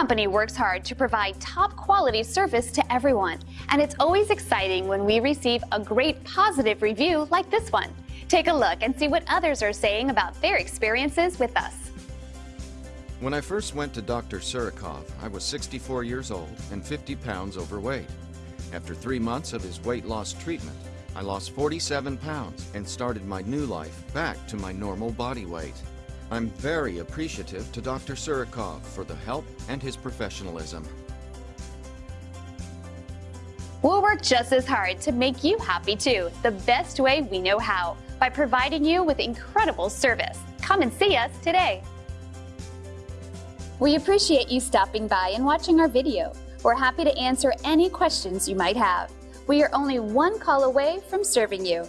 Company works hard to provide top quality service to everyone, and it's always exciting when we receive a great positive review like this one. Take a look and see what others are saying about their experiences with us. When I first went to Dr. Surikov, I was 64 years old and 50 pounds overweight. After three months of his weight loss treatment, I lost 47 pounds and started my new life back to my normal body weight. I'm very appreciative to Dr. Surikov for the help and his professionalism. We'll work just as hard to make you happy too, the best way we know how, by providing you with incredible service. Come and see us today. We appreciate you stopping by and watching our video. We're happy to answer any questions you might have. We are only one call away from serving you.